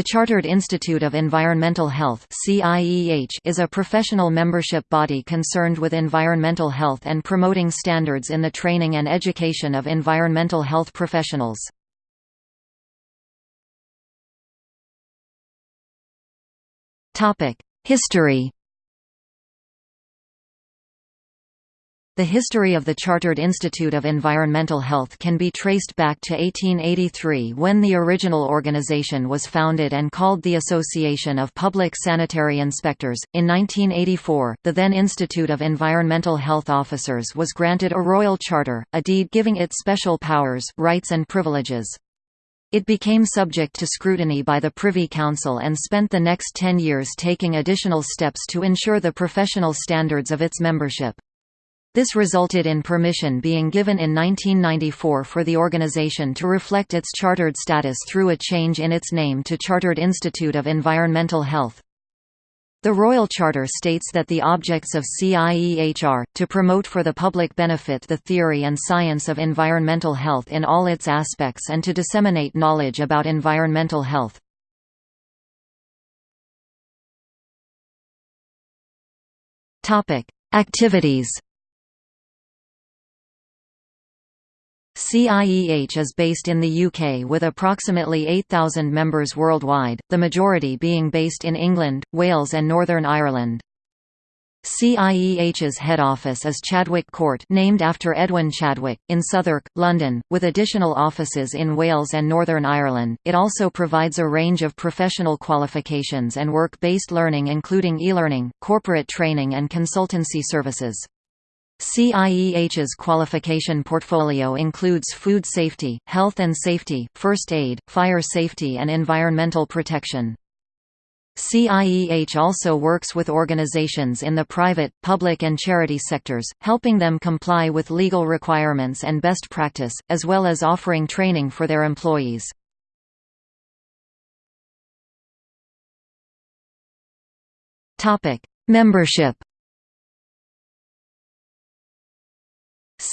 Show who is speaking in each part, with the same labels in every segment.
Speaker 1: The Chartered Institute of Environmental Health is a professional membership body concerned with environmental health and promoting standards in the training and education of environmental health professionals. History The history of the Chartered Institute of Environmental Health can be traced back to 1883 when the original organization was founded and called the Association of Public Sanitary Inspectors. In 1984, the then Institute of Environmental Health Officers was granted a royal charter, a deed giving it special powers, rights and privileges. It became subject to scrutiny by the Privy Council and spent the next ten years taking additional steps to ensure the professional standards of its membership. This resulted in permission being given in 1994 for the organization to reflect its chartered status through a change in its name to Chartered Institute of Environmental Health. The Royal Charter states that the objects of CIEH are, to promote for the public benefit the theory and science of environmental health in all its aspects and to disseminate knowledge about environmental health. Activities CIEH is based in the UK with approximately 8,000 members worldwide, the majority being based in England, Wales and Northern Ireland. CIEH's head office is Chadwick Court named after Edwin Chadwick, in Southwark, London, with additional offices in Wales and Northern Ireland. It also provides a range of professional qualifications and work-based learning including e-learning, corporate training and consultancy services. CIEH's qualification portfolio includes food safety, health and safety, first aid, fire safety and environmental protection. CIEH also works with organizations in the private, public and charity sectors, helping them comply with legal requirements and best practice, as well as offering training for their employees. Membership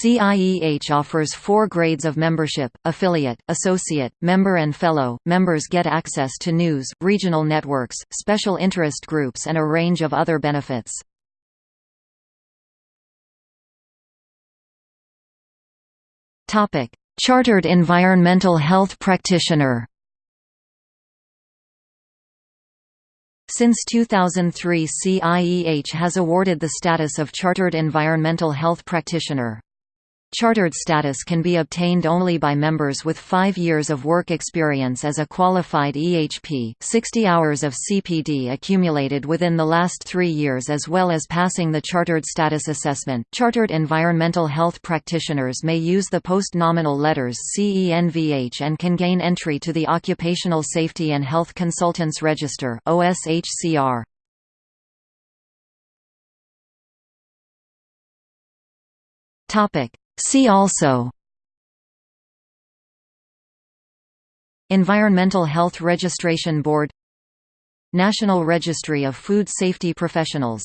Speaker 1: CIEH offers four grades of membership, affiliate, associate, member and fellow. Members get access to news, regional networks, special interest groups and a range of other benefits. Chartered Environmental Health Practitioner Since 2003 CIEH has awarded the status of Chartered Environmental Health Practitioner. Chartered status can be obtained only by members with five years of work experience as a qualified EHP, 60 hours of CPD accumulated within the last three years as well as passing the Chartered Status Assessment. Chartered Environmental Health Practitioners may use the post-nominal letters CENVH and can gain entry to the Occupational Safety and Health Consultants Register OSHCR. Topic See also Environmental Health Registration Board National Registry of Food Safety Professionals